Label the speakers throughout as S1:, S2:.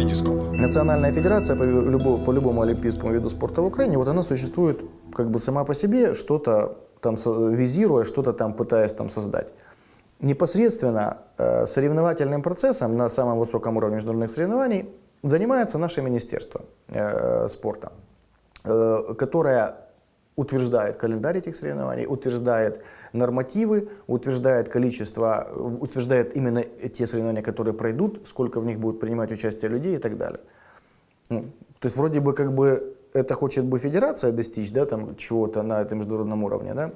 S1: Витископ.
S2: Национальная федерация по, любо- по любому олимпийскому виду спорта в Украине, вот она существует как бы сама по себе, что-то там визируя, что-то там пытаясь там создать. Непосредственно э, соревновательным процессом на самом высоком уровне международных соревнований занимается наше Министерство э, спорта, э, которое утверждает календарь этих соревнований, утверждает нормативы, утверждает количество, утверждает именно те соревнования, которые пройдут, сколько в них будут принимать участие людей и так далее. Ну, то есть вроде бы как бы это хочет бы федерация достичь, да, там чего-то на этом международном уровне, да,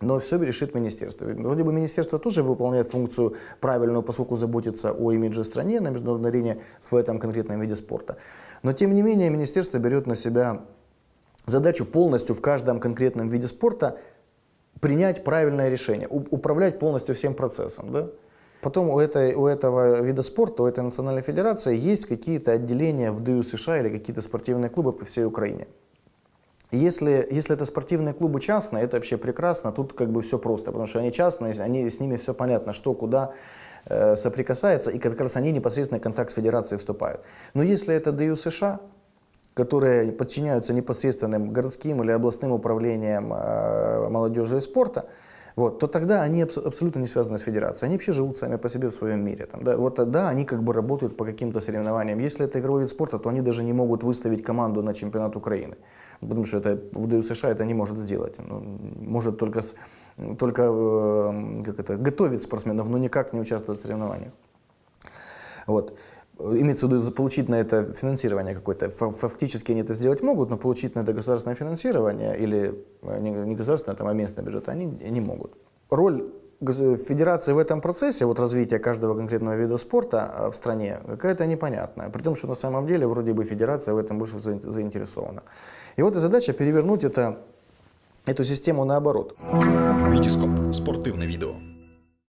S2: но все решит министерство. Вроде бы министерство тоже выполняет функцию правильную, поскольку заботится о имидже стране на международной арене в этом конкретном виде спорта. Но тем не менее министерство берет на себя задачу полностью в каждом конкретном виде спорта принять правильное решение, управлять полностью всем процессом. Да? Потом у, этой, у этого вида спорта, у этой национальной федерации есть какие-то отделения в ДЮ США или какие-то спортивные клубы по всей Украине. Если, если это спортивные клубы частные, это вообще прекрасно, тут как бы все просто, потому что они частные, они, с ними все понятно, что, куда э, соприкасается, и как раз они непосредственно в контакт с федерацией вступают. Но если это ДЮ США, которые подчиняются непосредственным городским или областным управлениям э, молодежи и спорта, вот, то тогда они абс- абсолютно не связаны с федерацией. Они вообще живут сами по себе в своем мире. Там, да, вот тогда они как бы работают по каким-то соревнованиям. Если это игровой вид спорта, то они даже не могут выставить команду на чемпионат Украины. Потому что это, в США это не может сделать. Ну, может только, с- только э, как это, готовить спортсменов, но никак не участвовать в соревнованиях. Вот. Имеется в виду получить на это финансирование какое-то. Фа- Фактически они это сделать могут, но получить на это государственное финансирование или э, не государственное, там, а местный бюджет они не могут. Роль федерации в этом процессе, вот развития каждого конкретного вида спорта э, в стране, какая-то непонятная. При том, что на самом деле вроде бы федерация в этом больше заин- заинтересована. И вот и задача перевернуть это, эту систему наоборот.
S1: Витископ. Спортивне відео.